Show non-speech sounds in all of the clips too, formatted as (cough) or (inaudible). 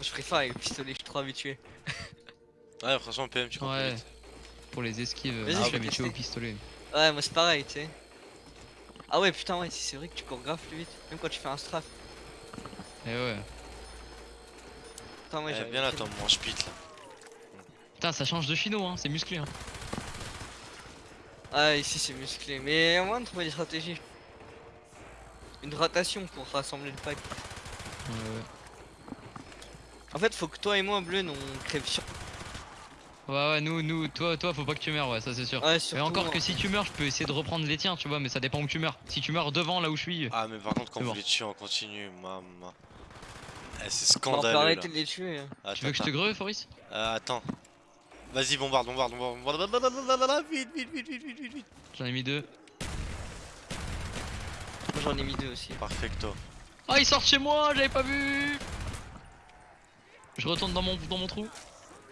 Je préfère avec le pistolet, je suis trop habitué. Ouais, franchement, PM, tu comprends Ouais. vite. Pour les esquives, Vas-y, je suis habitué au pistolet. Ouais, moi c'est pareil, tu sais. Ah ouais, putain, ouais, si, c'est vrai que tu cours grave plus vite. Même quand tu fais un strafe. Et ouais. Putain, ouais, Eh, bien là, toi, mon spit là. Putain, ça change de chino, hein, c'est musclé. Hein. Ah, ici c'est musclé. Mais il y a moyen de trouver des stratégies. Une rotation pour rassembler le pack. Ouais, ouais. En fait, faut que toi et moi, Bleu, on crève sur. Ouais, ouais, nous, nous, toi, toi, faut pas que tu meurs, ouais, ça c'est sûr. Ouais, Mais surtout encore moi. que si tu meurs, je peux essayer de reprendre les tiens, tu vois, mais ça dépend où tu meurs. Si tu meurs devant là où je suis, Ah, mais par contre, quand C'est vous bon. les tuez en continu, maman. Eh, c'est on peut scandaleux. arrêter Là. de les tuer. hein. Attends, tu veux que je te attends. greu, Foris Euh, attends. Vas-y, bombarde, bombarde, bombarde, bombarde. Vite, vite, vite, vite, vite, vite, vite. J'en ai mis deux. Moi j'en ai mis deux aussi. Perfecto. Ah, ils sortent chez moi, j'avais pas vu Je retourne dans mon, dans mon trou.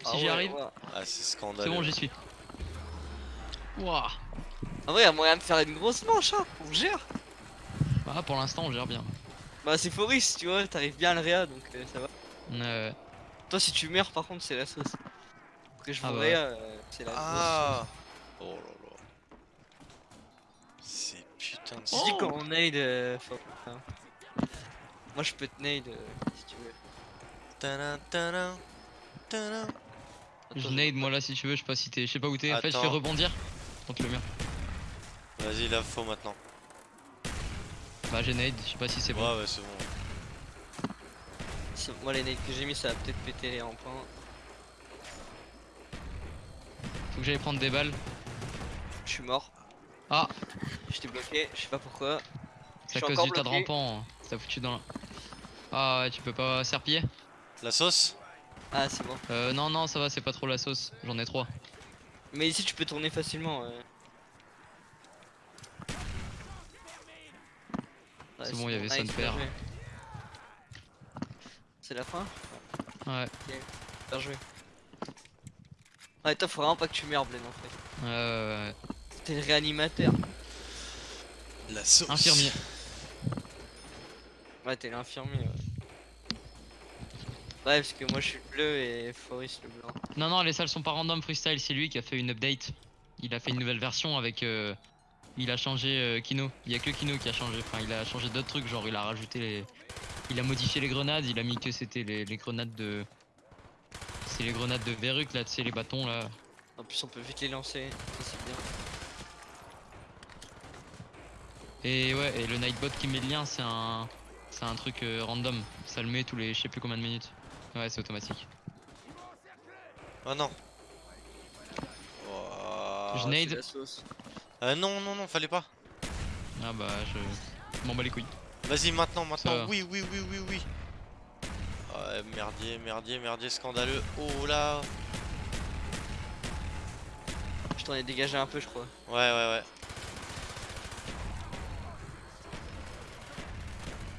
Si Ah j'y ouais, arrive, ouais. Ah, c'est scandaleux. c'est bon, j'y suis. Wouah En vrai, y a moyen de faire une grosse manche, hein. On gère. Ah, pour l'instant, on gère bien. Bah, c'est Foris, tu vois, t'arrives bien à le réa donc euh, ça va. Euh, Toi, si tu meurs, par contre, c'est la sauce. Après, je Ah vous bah réa, euh, c'est la grosse sauce. Ah Oh là là. C'est putain de Tu dis Oh. quand on nade, euh. Moi, je peux te nade euh, si tu veux. Tadam, tadam, tadam. je nade moi là si tu veux, je sais pas si t'es. Je sais pas où t'es. En fait, je fais rebondir contre le mur. Vas-y, là, faut maintenant. Bah, j'ai nade, je sais pas si c'est bon. Ouais, ouais, c'est bon. Moi, les nades que j'ai mis, ça va peut-être péter les rampants. Faut que j'aille prendre des balles. Je suis mort. Ah. J'étais bloqué, je sais pas pourquoi. C'est à cause du tas de bloqué. rampant. hein. Ça t'a foutu dans la. Ah ouais, tu peux pas serpiller La sauce Ah, c'est bon. Euh, non, non, ça va, c'est pas trop la sauce. J'en ai trois. Mais ici, tu peux tourner facilement. euh. Ouais, C'est bon, il y avait joué. C'est la fin Ouais, Bien joué. Ouais, toi, faut vraiment pas que tu meurs, Blaine, en fait. ouais, ouais, ouais. T'es le réanimateur. La sauce Infirmier. Ouais, t'es l'infirmier, ouais. Ouais, parce que moi, je suis le bleu et Foris le blanc. Non, non, les salles sont pas random freestyle, c'est lui qui a fait une update. Il a fait une nouvelle version avec. euh, Il a changé euh, Kino. Il y a que Kino qui a changé. Enfin, il a changé d'autres trucs, genre il a rajouté les. Il a modifié les grenades, il a mis que c'était les, les grenades de. C'est les grenades de Verruc là, tu sais, les bâtons là. En plus, on peut vite les lancer. Ça, c'est bien. Et ouais, et le Nightbot qui met le lien, c'est un. C'est un truc euh, random. Ça le met tous les je sais plus combien de minutes. Ouais, c'est automatique. Oh non. Oh, Je Ah, nade. Euh, non, non, non, fallait pas. Ah bah, je. m'en bats les couilles. Vas-y, maintenant, maintenant. Oui, oui, oui, oui, oui. Ouais, merdier, merdier, merdier, scandaleux. Oh là. Je t'en ai dégagé un peu, je crois. Ouais, ouais,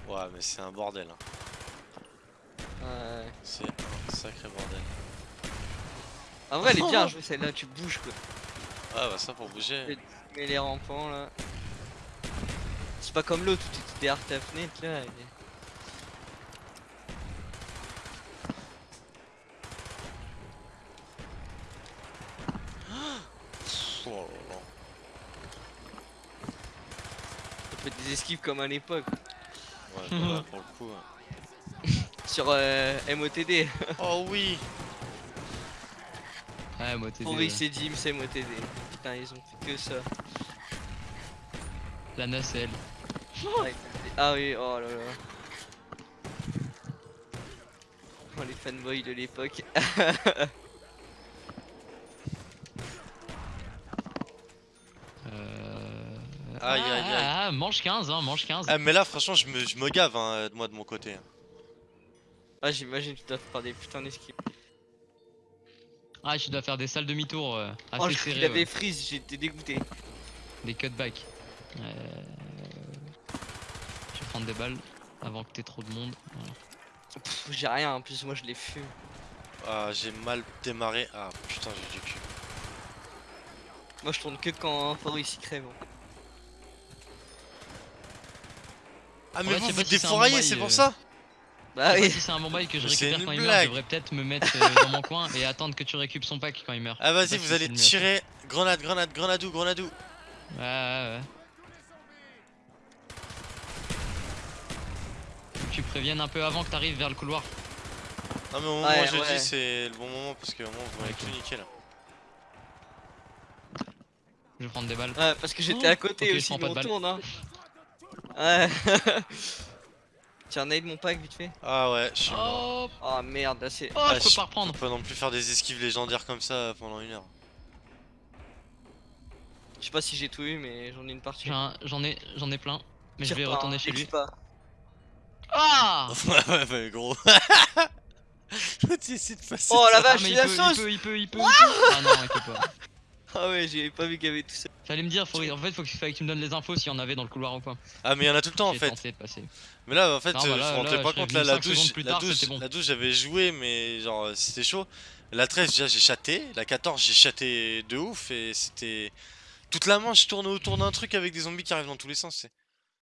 ouais. Ouais, mais c'est un bordel. hein. Ouais. C'est un sacré bordel. En vrai, elle est bien jouée celle-là, tu bouges quoi. Ah, bah ça pour bouger. Mais les rampants là. C'est pas comme l'autre où t'étais derrière ta fenêtre là. est- Oh là là. Des esquives comme à l'époque. Ouais, bah là, pour le coup. hein. Sur euh, MOTD. (laughs) Oh oui. Ouais. Pour X et Dim, c'est MOTD. Putain, ils ont fait que ça. La nacelle. Ah oui, oh là là. Oh, les fanboys de l'époque. (laughs) Euh... Aïe, aïe, aïe. Ah, mange 15, hein, mange 15. Ah, mais là, franchement, je me, je me gave, hein, moi de mon côté. Ah, j'imagine que tu dois faire des putains d'esquives. Ah, je dois faire des salles demi-tour euh, assez Oh, je serrées, avait ouais. freeze, j'étais dégoûté. Des cutbacks. Euh... Je vais prendre des balles avant que t'aies trop de monde. Voilà. J'ai rien, en plus, moi je les fume. Ah, j'ai mal démarré. Ah, putain, j'ai du cul. Moi je tourne que quand Fabrice il crève. Ah, mais vous vous si c'est défouraillez, pour euh. ça Bah oui. si c'est un bon bail que je récupère quand il meurt, je devrais peut-être me mettre euh, dans mon coin et attendre que tu récupères son pack quand il meurt. Ah vas-y, vous allez tirer. Grenade, grenade, grenadou, grenadou. Ouais, ouais, ouais. Faut que Tu préviennes un peu avant que t'arrives vers le couloir. Non mais au moment Ouais, où je ouais. dis c'est le bon moment parce que au moment vous m'avez tout niqué là. Je vais prendre des balles. Ouais, parce que j'étais Oh, à côté ok, je aussi, prends pas de on balle. tourne hein. Ouais. (laughs) Tiens, nade mon pack vite fait. Ah ouais, je suis mort. Oh, Oh merde, là c'est. oh Ah, je peux pas Je reprendre. peux pas non plus faire des esquives légendaires comme ça pendant une heure. Je sais pas si j'ai tout eu, mais j'en ai une partie. J'en ai, j'en ai plein. Mais je vais pas, retourner hein, chez lui. pas. Ah (laughs) ouais, ouais, mais gros. tu essaies de passer. Oh la. Ah, vache, mais il il la peut, il sauce peut, il peut, il peut, il peut. Ah non, il peut pas. Ah ouais, j'ai pas vu qu'il y avait tout ça. J'allais me dire, faut, en fait, faut que, tu me donnes les infos s'il y en avait dans le couloir ou pas. Ah mais il y en a tout le temps en fait. Mais là en fait Non, euh, bah je me rendais pas compte là la douche, plus la tard, douche, bon. la douche j'avais joué mais genre c'était chaud. La 13 déjà j'ai chaté, la 14 j'ai chaté de ouf et c'était toute la manche je tournais autour d'un truc avec des zombies qui arrivent dans tous les sens. c'est-